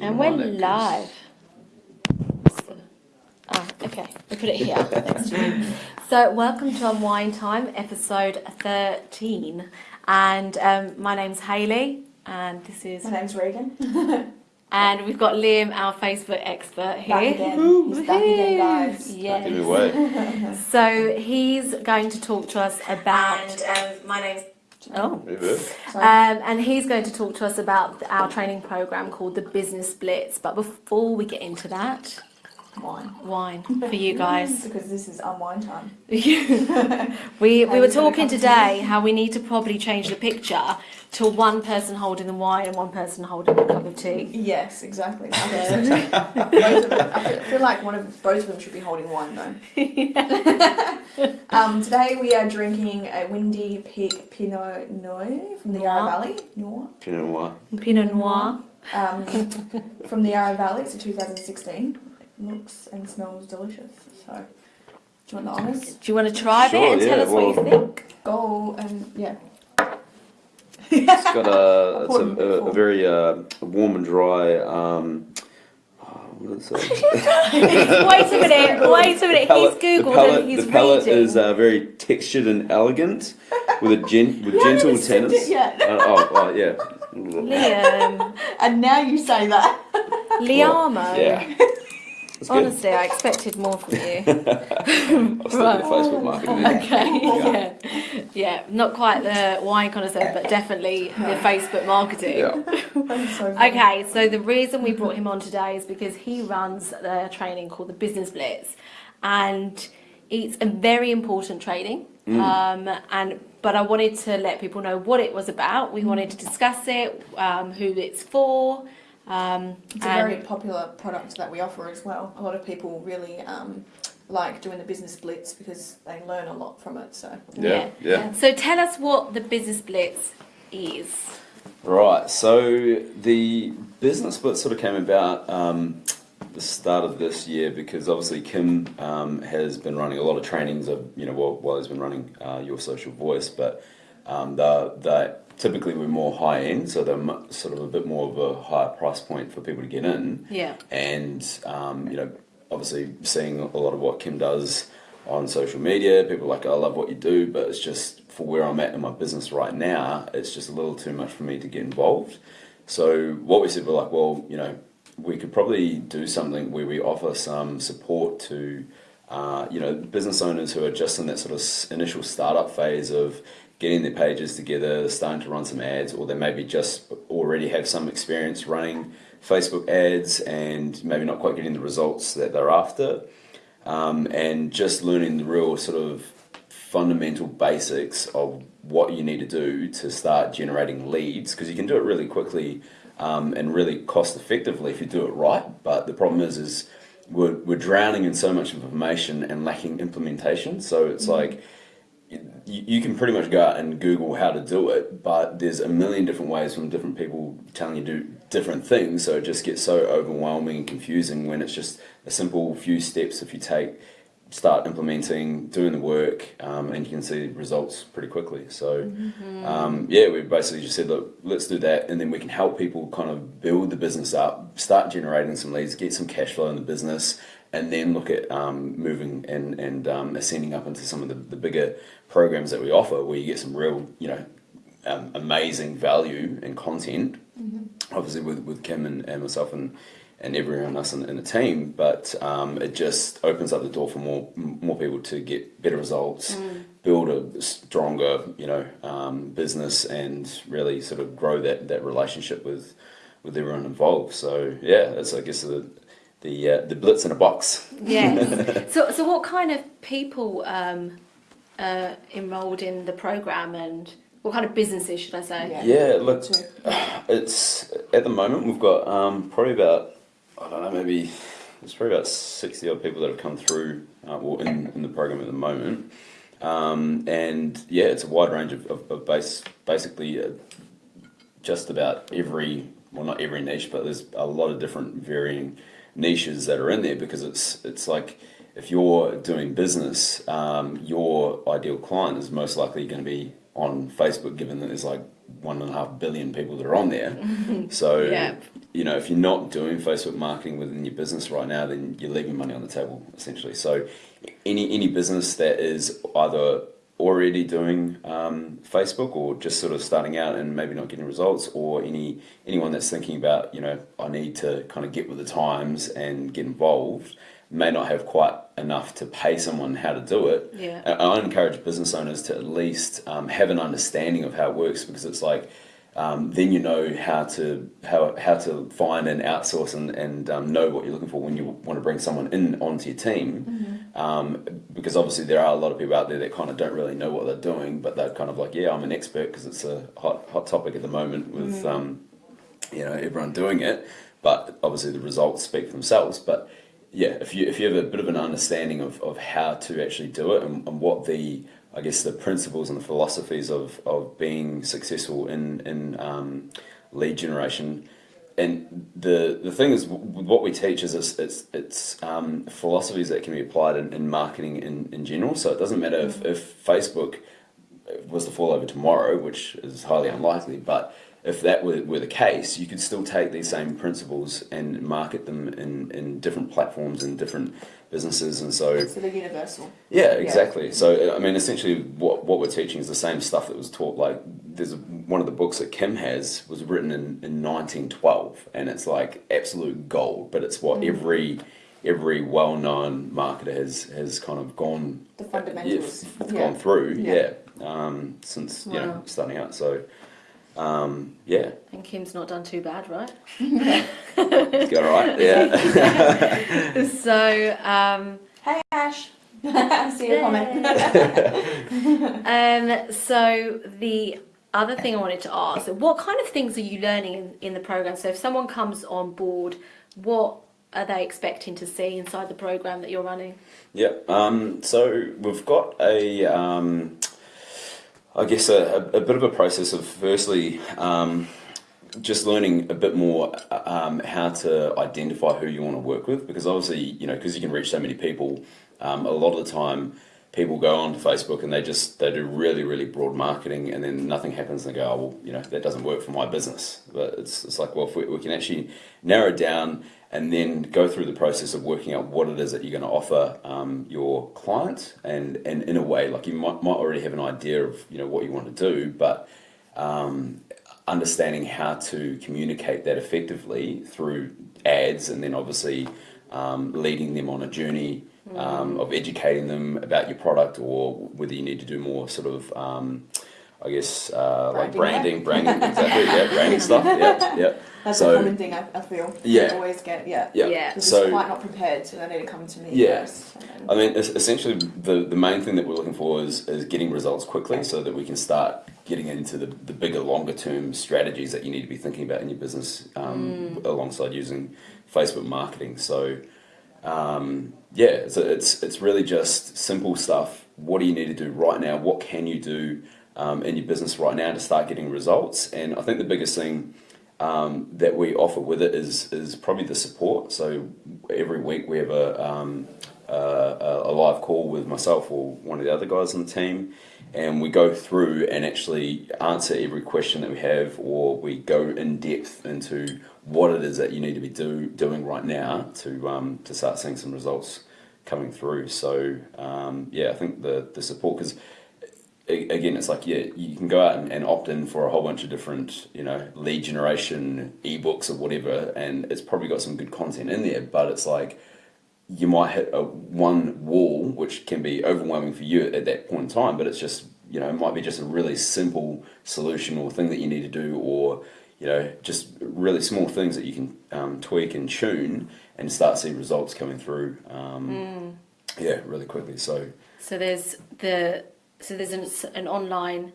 And we're live. Ah, okay. We put it here next to you. So, welcome to Unwind Time, episode 13. And um, my name's Hayley, and this is. My name's Regan. And we've got Liam, our Facebook expert here. Back again. He's back again, guys. Yes. Give it away. So he's going to talk to us about. And um, my name's. Oh. Maybe. Sorry. Um, and he's going to talk to us about our training program called the Business Blitz. But before we get into that, Wine. wine for you guys. Because this is unwind time. we we were Have you got a talking cup of today how we need to probably change the picture to one person holding the wine and one person holding a cup of tea. Yes, exactly. I both of them, I feel- feel like one of both of them should be holding wine though. um, today we are drinking a Windy Peak Pinot Noir from the Yarra Valley. Noir. Pinot Noir. Pinot Noir. Um, from the Yarra Valley. It's a 2016. Looks and smells delicious. So, do you want the honours? Do you want to try a Sure, bit and tell yeah, us what you think? Go and yeah. It's got a, it's a, a, a very uh, warm and dry. Um, oh, what is it? wait a minute, wait a minute. palate- He's Googled the palate, and he's the palate reading. is uh, very textured and elegant, with a gen, with You gentle even sipped it yet. Uh, oh, oh, yeah. Liam. And now you say that. Liamo. Yeah. That's good. Honestly, I expected more from you. I'll stick Right. with Facebook marketing. Okay, yeah. Yeah, not quite the wine connoisseur, but definitely the Facebook marketing. Yeah. So. Okay, so the reason we brought him on today is because he runs the training called the Business Blitz, and it's a very important training. Um, and but I wanted to let people know what it was about. We wanted to discuss it, um, who it's for. Um, It's a very popular product that we offer as well. A lot of people really um, like doing the business blitz because they learn a lot from it. So Yeah. Yeah. So tell us what the Business Blitz is. Right. So the business blitz sort of came about um, the start of this year because obviously Kim um, has been running a lot of trainings of you know while, while he's been running uh, your social voice, but um, they're, they typically we're more high end, so they're sort of a bit more of a higher price point for people to get in Yeah. and um, you know obviously seeing a lot of what Kim does on social media people are like I love what you do but it's just for where I'm at in my business right now it's just a little too much for me to get involved so what we said we're like well you know we could probably do something where we offer some support to uh, you know business owners who are just in that sort of initial startup phase of getting their pages together, starting to run some ads, or they maybe just already have some experience running Facebook ads and maybe not quite getting the results that they're after, um, and just learning the real sort of fundamental basics of what you need to do to start generating leads because you can do it really quickly um, and really cost effectively if you do it right. But the problem is, is we're, we're drowning in so much information and lacking implementation. So it's like you, you can pretty much go out and Google how to do it, but there's a million different ways from different people telling you to do different things. So it just gets so overwhelming and confusing when it's just a simple few steps if you take, start implementing, doing the work, um, and you can see results pretty quickly. So um, yeah, we basically just said, look, let's do that, and then we can help people kind of build the business up, start generating some leads, get some cash flow in the business, and then look at um, moving and and um, ascending up into some of the, the bigger programs that we offer, where you get some real, you know, um, amazing value and content. Obviously, with with Kim and, and myself and and everyone else in, in the team, but um, it just opens up the door for more more people to get better results, build a stronger, you know, um, business, and really sort of grow that that relationship with with everyone involved. So yeah, that's I guess the the uh, the blitz in a box. Yes. so, so what kind of people um, uh, enrolled in the program, and what kind of businesses should I say? Yeah. Yeah, look, it's at the moment we've got um, probably about I don't know maybe there's probably about sixty odd people that have come through uh, well, in in the program at the moment, um, and yeah, it's a wide range of, of, of base basically uh, just about every well not every niche, but there's a lot of different varying niches that are in there because it's it's like if you're doing business, um, your ideal client is most likely going to be on Facebook, given that there's like one and a half billion people that are on there. So Yeah. you know, if you're not doing Facebook marketing within your business right now, then you're leaving money on the table essentially. So, any any business that is either already doing um, Facebook or just sort of starting out and maybe not getting results, or any anyone that's thinking about, you know, I need to kind of get with the times and get involved, may not have quite enough to pay someone how to do it. Yeah. I I encourage business owners to at least um, have an understanding of how it works because it's like um, then you know how to how, how to find and outsource and, and um, know what you're looking for when you want to bring someone in onto your team. Um, because obviously there are a lot of people out there that kind of don't really know what they're doing, but they're kind of like, yeah, I'm an expert because it's a hot hot topic at the moment with um, you know everyone doing it. But obviously the results speak for themselves. But yeah, if you if you have a bit of an understanding of, of how to actually do it and, and what the I guess the principles and the philosophies of, of being successful in in um, lead generation, and the the thing is what we teach is it's it's, it's um, philosophies that can be applied in, in marketing in, in general. So it doesn't matter if, if Facebook was to fall over tomorrow, which is highly unlikely, but if that were, were the case, you could still take these same principles and market them in, in different platforms and different businesses. And so, So they're universal. yeah, exactly. So, I mean, essentially, what, what we're teaching is the same stuff that was taught. Like, there's a, one of the books that Kim has was written in, in 1912, and it's like absolute gold, but it's what every every well-known marketer has has kind of gone The fundamentals. yeah, f- Yeah. gone through Yeah. yeah, um, since you know starting out so um, yeah And Kim's not done too bad, right? it's got all right yeah so, um, Hey Ash. I see your comment. um, so the other thing I wanted to ask, what kind of things are you learning in, in the program? So if someone comes on board, what are they expecting to see inside the program that you're running? Yeah. Um, so we've got a, um, I guess a, a, bit of a process of firstly um, just learning a bit more um, how to identify who you want to work with because obviously you know because you can reach so many people. Um, a lot of the time, people go onto Facebook and they just they do really really broad marketing and then nothing happens and they go oh well you know that doesn't work for my business. But it's it's like well if we, we can actually narrow down and then go through the process of working out what it is that you're going to offer um, your client. And, and in a way like you might, might already have an idea of you know what you want to do but um, understanding how to communicate that effectively through ads and then obviously um, leading them on a journey um, of educating them about your product or whether you need to do more sort of um, I guess uh, like Branding, branding, branding, exactly, yeah, branding stuff, yeah, yeah. That's So- a common thing I, I feel. Yeah. I always get, yeah. Yeah. Yeah. They're So just quite not prepared, so they need to come to me Yeah. first. then- I mean, es- essentially, the, the main thing that we're looking for is, is getting results quickly so that we can start getting into the, the bigger, longer term strategies that you need to be thinking about in your business um, alongside using Facebook marketing. So, um, yeah, so it's, it's really just simple stuff. What do you need to do right now? What can you do um, in your business right now to start getting results? And I think the biggest thing um, that we offer with it is is probably the support. So every week we have a um, uh, a live call with myself or one of the other guys on the team, and we go through and actually answer every question that we have, or we go in depth into what it is that you need to be do, doing right now to um, to start seeing some results coming through. So um, yeah, I think the the support because a- again, it's like yeah, you can go out and, and opt in for a whole bunch of different, you know, lead generation ebooks or whatever, and it's probably got some good content in there. But it's like you might hit a one wall, which can be overwhelming for you at that point in time. But it's just you know, it might be just a really simple solution or thing that you need to do, or you know, just really small things that you can um, tweak and tune and start seeing results coming through. Um, Yeah, really quickly. So. So there's the so there's an, an online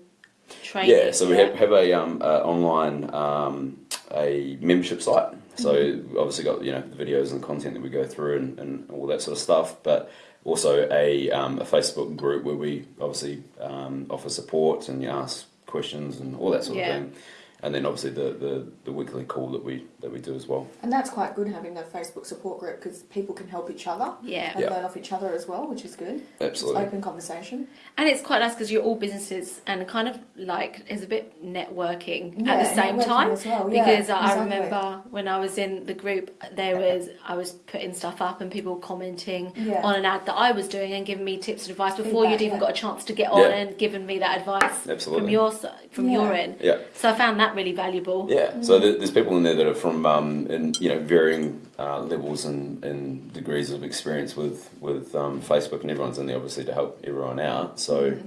training. Yeah, so we have, have a um, uh, online um, a membership site. So we've obviously got you know the videos and the content that we go through and, and all that sort of stuff, but also a, um, a Facebook group where we obviously um, offer support and you ask questions and all that sort Yeah. of thing. And then obviously the, the, the weekly call that we that we do as well. And that's quite good having a Facebook support group because people can help each other Yeah. and Yeah. learn off each other as well, which is good. Absolutely. It's open conversation. And it's quite nice because you're all businesses and kind of like there's a bit networking Yeah, at the same networking time. as well, yeah, because I exactly. remember when I was in the group, there was I was putting stuff up and people commenting Yeah. on an ad that I was doing and giving me tips and advice before Feedback, you'd even yeah. got a chance to get on Yeah. and given me that advice Absolutely. from your from Yeah. your end. Yeah. So I found that really valuable. Yeah, so there's people in there that are from um, in you know varying uh, levels and, and degrees of experience with with um, Facebook, and everyone's in there obviously to help everyone out. So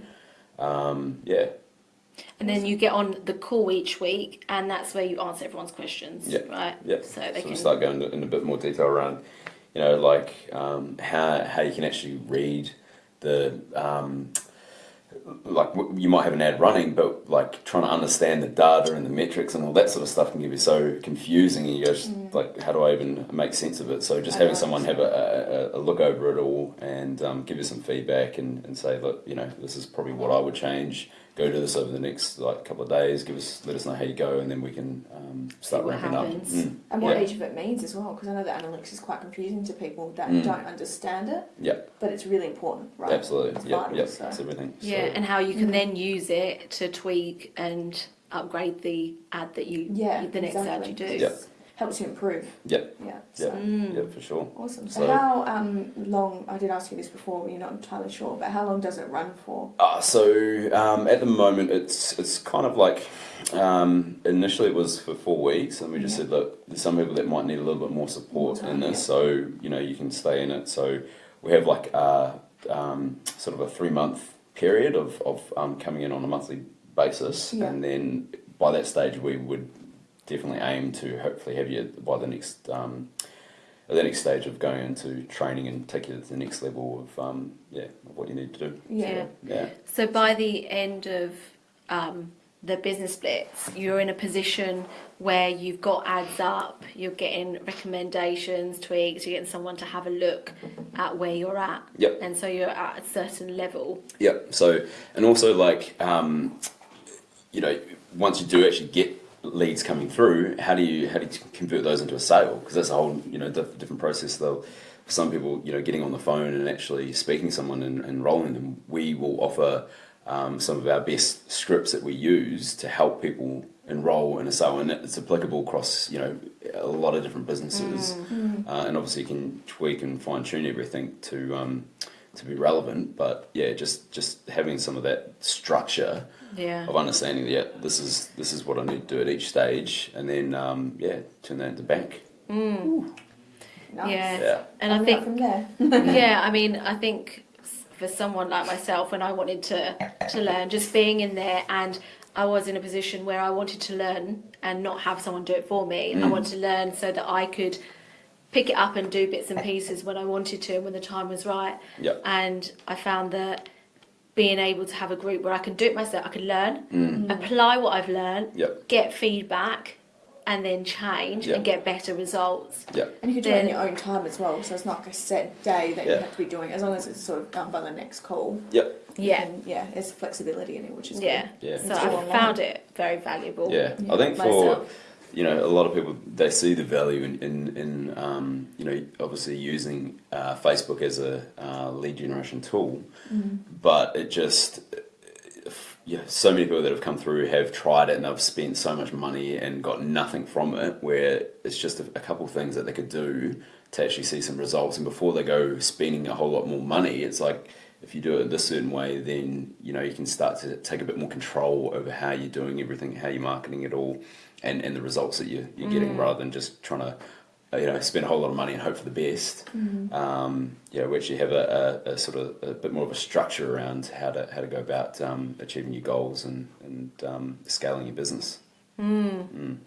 um, yeah, And then you get on the call each week, and that's where you answer everyone's questions, Yeah. right? yeah. So they so can. we start going in a bit more detail around you know like um, how how you can actually read the um, like you might have an ad running, but like trying to understand the data and the metrics and all that sort of stuff can get you so confusing. And you go, just, like, how do I even make sense of it? So just I having someone have a, a, a look over it all and um, give you some feedback and, and say, look, you know, this is probably what I would change. Go do this over the next like couple of days. Give us, let us know how you go, and then we can um, start what ramping happens. up. Mm. And what Yeah. each of it means as well, because I know that analytics is quite confusing to people that Mm. don't understand it, Yeah, but it's really important, right? absolutely. It's Yeah, vital, yeah, so. it's everything. Yeah, So, and how you can Mm. then use it to tweak and upgrade the ad that you, Yeah, the next ad you do. Yeah. Helps you improve. Yeah. Yeah. So. Yeah. Mm. yeah, for sure. Awesome. So, So- how um, long? I did ask you this before, but you're not entirely sure. But how long does it run for? Uh, so um, at the moment, it's it's kind of like um, initially it was for four weeks, and we just Yeah. said, look, there's some people that might need a little bit more support More in time, this, yeah. so you know you can stay in it. So we have like a, um, sort of a three month period of of um, coming in on a monthly basis, Yeah. and then by that stage we would definitely aim to hopefully have you by the next. Um, at the next stage of going into training and take you to the next level of um, yeah of what you need to do. Yeah. Yeah. So by the end of um, the business blitz, you're in a position where you've got ads up, you're getting recommendations, tweaks, you're getting someone to have a look at where you're at. Yep. And so you're at a certain level. Yep. So, and also like, um, you know, once you do actually get leads coming through, how do you how do you convert those into a sale? Because that's a whole you know diff- different process. Though, for some people, you know, getting on the phone and actually speaking to someone and enrolling them, we will offer um, some of our best scripts that we use to help people enroll in a sale, and it's applicable across you know a lot of different businesses. Mm. Uh, and obviously, you can tweak and fine tune everything to um, to be relevant. But yeah, just just having some of that structure Yeah. of understanding that yeah, this is this is what I need to do at each stage, and then um, yeah, turn that into bank. Mm. Nice. Yeah. Yeah, And I Coming think from there. yeah, I mean, I think for someone like myself, when I wanted to to learn, just being in there, and I was in a position where I wanted to learn and not have someone do it for me. I Mm. wanted to learn so that I could pick it up and do bits and pieces when I wanted to, and when the time was right. Yep. And I found that being able to have a group where I can do it myself, I can learn, Mm. apply what I've learned, Yep. get feedback, and then change Yep. and get better results. Yep. And you can do it in your own time as well, so it's not like a set day that you have to be doing. As long as it's sort of done by the next call. Yep. Yeah. And yeah, there's flexibility in it, which is Yeah. Yeah. So I online. found it very valuable. Yeah. Yeah. I think for Myself. You know a lot of people they see the value in in, in um, you know obviously using uh, Facebook as a uh, lead generation tool, good. but it just yeah, so many people that have come through have tried it and they've spent so much money and got nothing from it. Where it's just a, a couple of things that they could do to actually see some results, and before they go spending a whole lot more money, it's like if you do it this certain way, then you know you can start to take a bit more control over how you're doing everything, how you're marketing it all, and, and the results that you're, you're getting, rather than just trying to uh, you know spend a whole lot of money and hope for the best. Um, yeah, we actually have a, a, a sort of a bit more of a structure around how to how to go about um, achieving your goals and and um, scaling your business. Mm.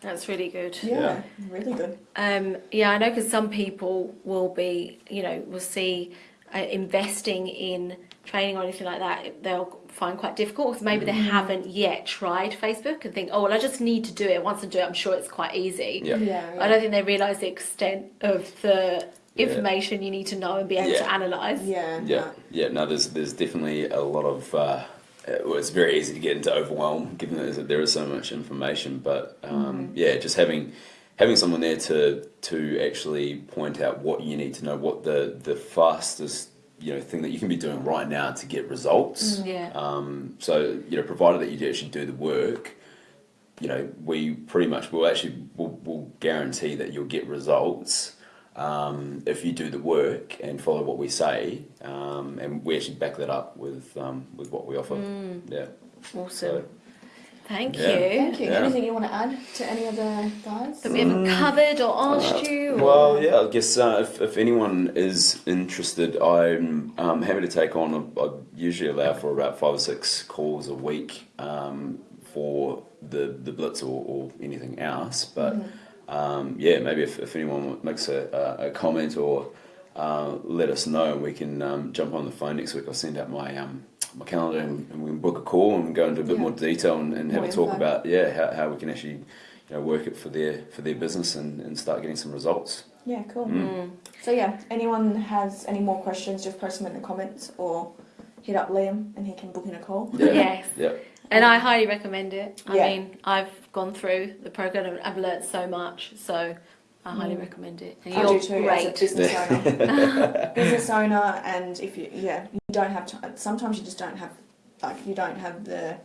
That's really good. Yeah, Yeah. really good. Um, yeah, I know because some people will be, you know, will see uh, investing in training or anything like that, they'll find quite difficult because maybe they haven't yet tried Facebook and think, oh, well, I just need to do it. Once I do it, I'm sure it's quite easy. Yeah. Yeah. I don't think they realise the extent of the Yeah. information you need to know and be able Yeah. to analyse. Yeah. Yeah, no. yeah. No, there's there's definitely a lot of uh, uh, well, it's very easy to get into overwhelm given that there is so much information. But um, yeah, just having having someone there to to actually point out what you need to know, what the the fastest you know thing that you can be doing right now to get results. Yeah. Um, so you know, provided that you actually do the work, you know, we pretty much will actually will will guarantee that you'll get results um, if you do the work and follow what we say, um, and we actually back that up with um, with what we offer. Yeah. Awesome. So, Thank Yeah. you. Thank you. Yeah. Anything you want to add to any of the guys? That we haven't covered or asked Uh, you. or- Well, yeah, I guess uh, if, if anyone is interested, I'm um, happy to take on. I usually allow for about five or six calls a week um, for the, the Blitz or, or anything else. But um, yeah, maybe if, if anyone makes a, a, a comment or uh, let us know, we can um, jump on the phone next week. I'll send out my um, my calendar and, and we can book a call and go into a bit Yeah. more detail and, and have More a talk info. about yeah how, how we can actually you know work it for their for their business and, and start getting some results. Yeah, cool. Mm. So yeah, anyone has any more questions, just post them in the comments or hit up Liam and he can book in a call. Yeah. Yes. Yeah. And I highly recommend it. I Yeah. mean, I've gone through the program and I've learnt so much, so I highly Mm. recommend it. And I you're do too great. as a business owner. business owner, and if you yeah, you don't have time. Sometimes you just don't have like you don't have the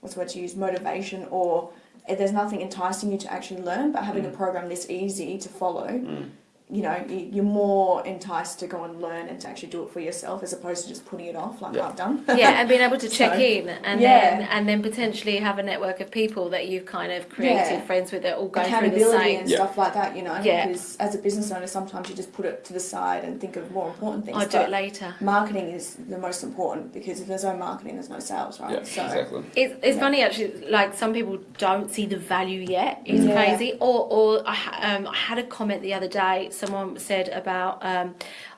what's the word to use motivation or eh, there's nothing enticing you to actually learn. But having a Mm. program this easy to follow, Mm. You know, you- you're more enticed to go and learn and to actually do it for yourself as opposed to just putting it off like Yeah. I've done. yeah, and being able to check So, in and yeah. then and then potentially have a network of people that you've kind of created Yeah. friends with that all going through the same. and Yeah. stuff like that, you know. Yeah. Because as a business owner, sometimes you just put it to the side and think of more important things. I'll do it later. marketing is the most important because if there's no marketing, there's no sales, right? Yeah, so exactly. It's, it's Yeah. funny actually. Like some people don't see the value yet. It's Yeah. crazy. Or or I, um, I had a comment the other day. Someone said about um,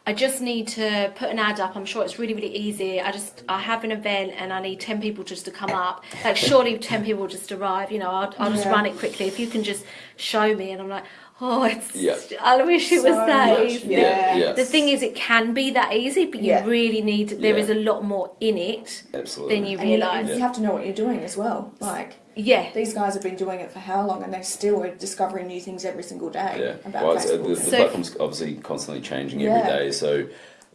I just need to put an ad up. I'm sure it's really really easy. I just I have an event and I need ten people just to come up. Like surely ten people will just arrive. You know I'll, I'll just Yeah. run it quickly. If you can just show me and I'm like. Oh, it's. Yeah. I wish it was that much, easy. Yeah. yeah. The thing is, it can be that easy, but you really need. There Yeah. is a lot more in it Absolutely. than you and you, realise. you have to know what you're doing as well. Like Yeah. these guys have been doing it for how long, and they still are discovering new things every single day Yeah. about Well, uh, Facebook. the, the So- platform's obviously constantly changing Yeah. every day. So,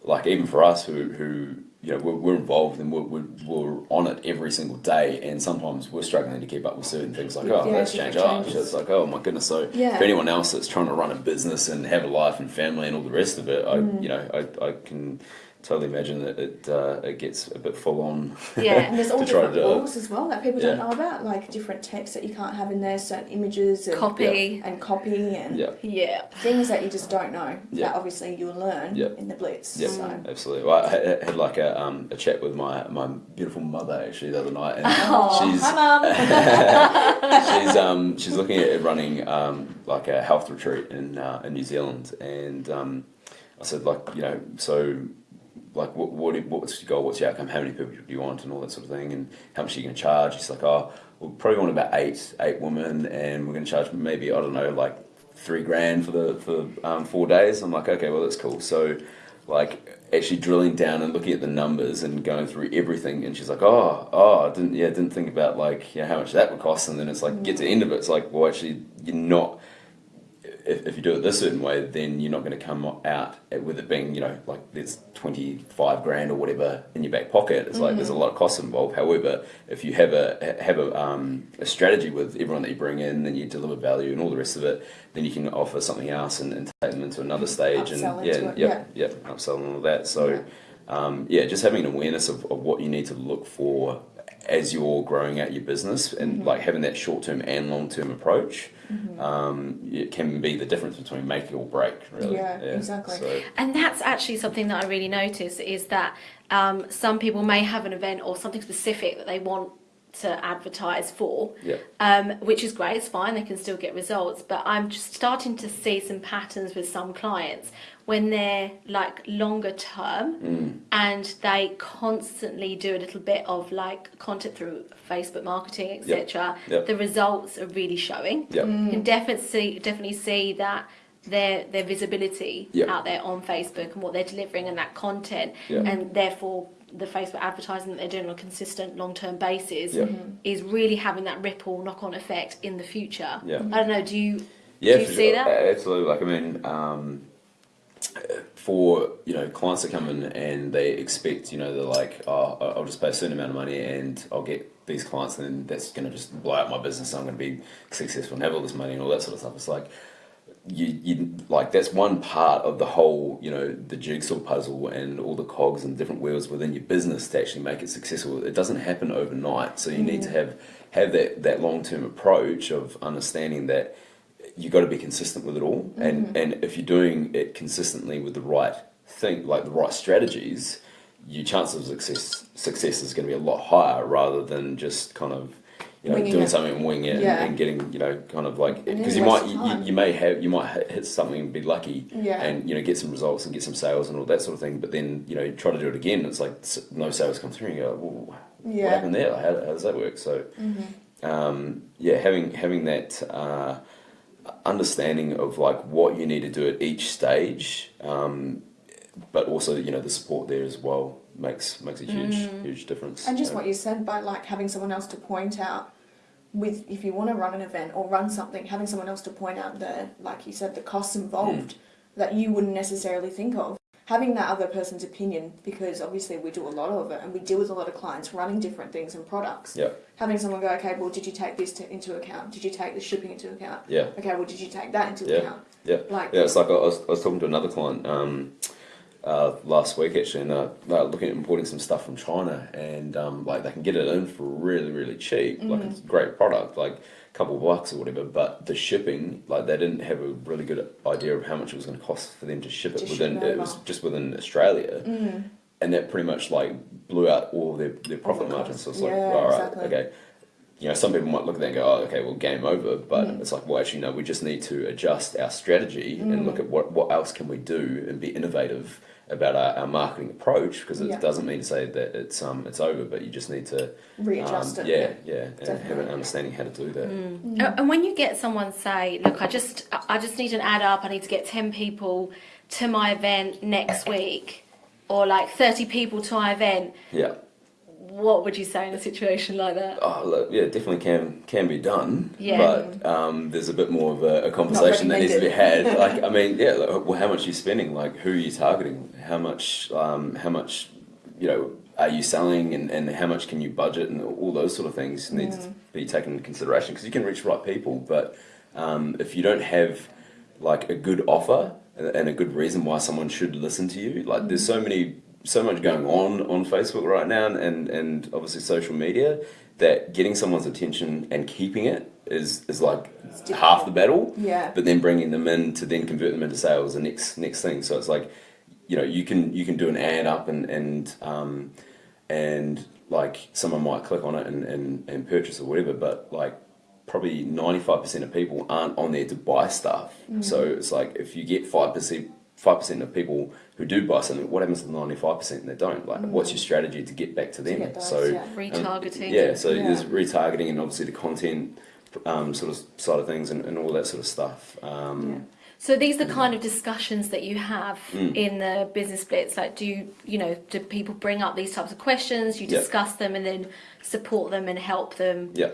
like even for us who, who you know we're, we're involved and we're, we're, we're on it every single day, and sometimes we're struggling to keep up with certain things like oh Yeah, let's change. Oh, it's like oh my goodness. So Yeah. for anyone else that's trying to run a business and have a life and family and all the rest of it, I Mm. you know I, I can totally imagine that it uh, it gets a bit full on. Yeah. and there's all to try to different do rules as well that people don't know about, like different text that you can't have in there, certain images and Copy. and copy and Yeah. Yeah. things that you just don't know. Yeah. That obviously you'll learn Yeah. in the blitz. Yeah, So. absolutely. Well, I had, had like a, um, a chat with my, my beautiful mother actually the other night, and Oh, she's hi mum. she's um she's looking at running um like a health retreat in uh, in New Zealand, and um, I said like you know so like what what what's your goal? What's your outcome? How many people do you want, and all that sort of thing, and how much are you going to charge? She's like, oh, we'll probably want about eight eight women, and we're going to charge maybe I don't know like three grand for the for um, four days. I'm like, okay, well that's cool. So like actually drilling down and looking at the numbers and going through everything and she's like oh oh I didn't yeah didn't think about like yeah how much that would cost and then it's like get to the end of it it's like well actually you're not if, if you do it this certain way then you're not going to come out with it being you know like there's 25 grand or whatever in your back pocket. It's like there's a lot of costs involved. However if you have a have a, um, a strategy with everyone that you bring in then you deliver value and all the rest of it then you can offer something else and, and take them into another stage Upsell and yeah it, yeah. yeah upsell and all that. So Yeah. um, yeah, just having an awareness of, of what you need to look for as you're growing out your business and Mm-hmm. like having that short term and long term approach um, it can be the difference between make or break really Yeah, exactly. so, And that's actually something that I really notice is that um, some people may have an event or something specific that they want to advertise for, yeah um, which is great. It's fine; they can still get results. But I'm just starting to see some patterns with some clients when they're like longer term mm, and they constantly do a little bit of like content through Facebook marketing, etc. Yep. The results are really showing. yeah Mm. You can definitely see, definitely see that their their visibility Yeah. out there on Facebook and what they're delivering and that content, Yeah. and therefore the Facebook advertising that they're doing on a consistent long term basis Yeah. is really having that ripple knock on effect in the future. Yeah. I don't know. Do you Yeah, do you see sure. that? Absolutely. Like I mean, um, for you know clients that come in and they expect you know they're like, oh, I'll just pay a certain amount of money and I'll get these clients, and then that's going to just blow out my business. I'm going to be successful and have all this money and all that sort of stuff. It's like you, you like that's one part of the whole you know the jigsaw puzzle and all the cogs and different wheels within your business to actually make it successful it doesn't happen overnight so you need to mm. have have that that long-term approach of understanding that you got to be consistent with it all and and if you're doing it consistently with the right thing like the right strategies your chance of success success is going to be a lot higher rather than just kind of you know Winging doing it. something and winging it Yeah. and, and getting you know kind of like because you might you, you may have you might hit something and be lucky Yeah. and you know get some results and get some sales and all that sort of thing but then you know you try to do it again and it's like no sales come through and you go well, Yeah. what happened there how, how does that work so um, yeah having having that uh, understanding of like what you need to do at each stage um, but also you know the support there as well makes makes a huge Mm. huge difference And just Uh, what you said by like having someone else to point out with if you want to run an event or run something, having someone else to point out the like you said the costs involved that you wouldn't necessarily think of. Having that other person's opinion because obviously we do a lot of it and we deal with a lot of clients running different things and products. yeah Having someone go, okay, well, did you take this to, into account? Did you take the shipping into account? yeah Okay, well, did you take that into Yeah. account? yeah Like, Yeah, it's like I was, I was talking to another client um, uh, last week actually, and uh, they're looking at importing some stuff from China, and um, like they can get it in for really, really cheap. Like it's a great product, like couple of bucks or whatever. But the shipping, like they didn't have a really good idea of how much it was going to cost for them to ship it To ship within. it it was just within Australia, mm, and that pretty much like blew out all their their profit margins. So it's like, all right, exactly. okay you know, some people might look at that and go, oh, okay, well, game over. But Mm. it's like, well, actually, no, we just need to adjust our strategy Mm. and look at what, what else can we do and be innovative about our, our marketing approach because it Yeah. doesn't mean to say that it's um it's over, but you just need to readjust um, it. Yeah, yeah, and have an understanding how to do that. Mm. Uh, And when you get someone say, "Look, I just I just need an add up. I need to get ten people to my event next week, or like thirty people to my event," Yeah. What would you say in a situation like that? Oh, look, yeah, definitely can can be done. Yeah. But um, there's a bit more of a, a conversation that needs to be had. Like, I mean, yeah, like, well, how much are you spending? Like, who are you targeting? How much? Um, how much? You know, are you selling, and, and how much can you budget, and all those sort of things need to be taken into consideration because you can reach the right people, but um, if you don't have like a good offer and and a good reason why someone should listen to you, like there's so many so much going on on Facebook right now and and obviously social media that getting someone's attention and keeping it is is like half the battle Yeah. but then bringing them in to then convert them into sales the next next thing. So it's like you know you can you can do an ad up and and um and like someone might click on it and and, and purchase or whatever but like probably 95% of people aren't on there to buy stuff. So it's like if you get 5% 5% of people who do buy something what happens to the 95% that don't like what's your strategy to get back to them get those, so yeah. Retargeting. yeah, so Yeah. there's retargeting and obviously the content um, sort of side of things and, and all that sort of stuff. Um, So these are the kind of discussions that you have Mm. in the business blitz. Like, do you, you know, do people bring up these types of questions? You Yeah. discuss them and then support them and help them yeah,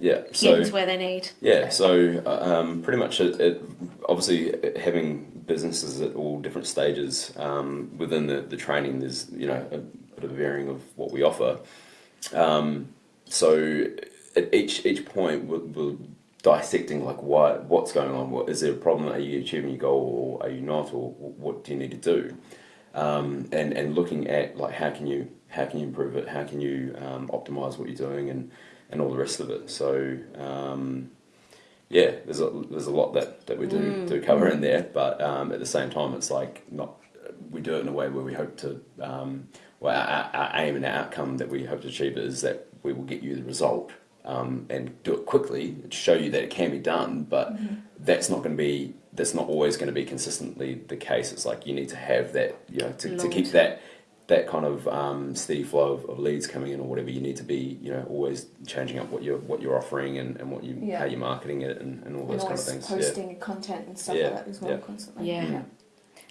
yeah. get So to where they need. yeah, so uh, um, pretty much it, it, obviously uh, having businesses at all different stages um, within the, the training, there's you know a bit of varying of what we offer. Um, so at each each point we're, we're dissecting like why what's going on. What is there a problem? Are you achieving your goal or are you not? Or what do you need to do? Um, and and looking at like how can you how can you improve it? How can you um, optimize what you're doing and and all the rest of it. So um, yeah, there's a there's a lot that, that we do do cover in there, but um, at the same time, it's like not we do it in a way where we hope to um, well our, our aim and our outcome that we hope to achieve is that we will get you the result um, and do it quickly to show you that it can be done, but that's not going to be that's not always going to be consistently the case. It's like you need to have that you know to, to keep that that kind of um, steady flow of, of leads coming in or whatever, you need to be, you know, always changing up what you're what you're offering and, and what you Yeah. how you're marketing it and, and all and those kind of things. posting content and stuff Yeah, like that as well yeah. constantly. Yeah.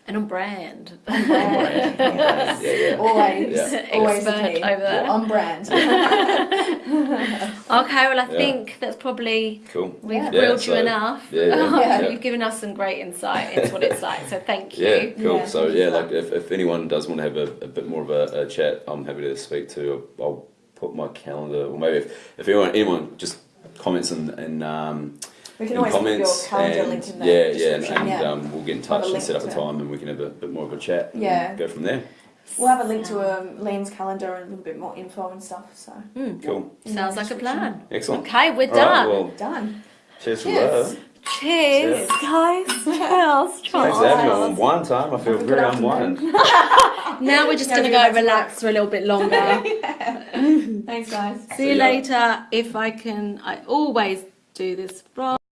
And on brand. Brand, yes. Yeah, yeah. Always, Yeah. always Expert over there. On brand. Okay, well, I Yeah. think that's probably Cool. we've Yeah. grilled Yeah, you enough. Yeah, yeah, Yeah. You've given us some great insight into what it's like. So thank you. Yeah, cool. Yeah, so yeah, like if, if anyone does want to have a, a bit more of a, a chat, I'm happy to speak to. I'll, I'll put my calendar, or maybe if, if anyone anyone just comments and in um, We can in always put your comments calendar and link in the yeah, yeah, and, and yeah. Um, we'll get in touch and set up a to it. time, and we can have a bit more of a chat. and Yeah. go from there. We'll have a link to um, Liam's calendar and a little bit more info and stuff. So Mm, Cool, in sounds like a plan. excellent. Okay, we're All right, done. well, Done. cheers for Cheers. Cheers, guys. Cheers. Thanks for having me on wine time. I feel Have a very good afternoon. unwined. Now we're just Yeah, going to go go back relax for a little bit longer. Thanks, guys. See you later. If I can, I always do this wrong.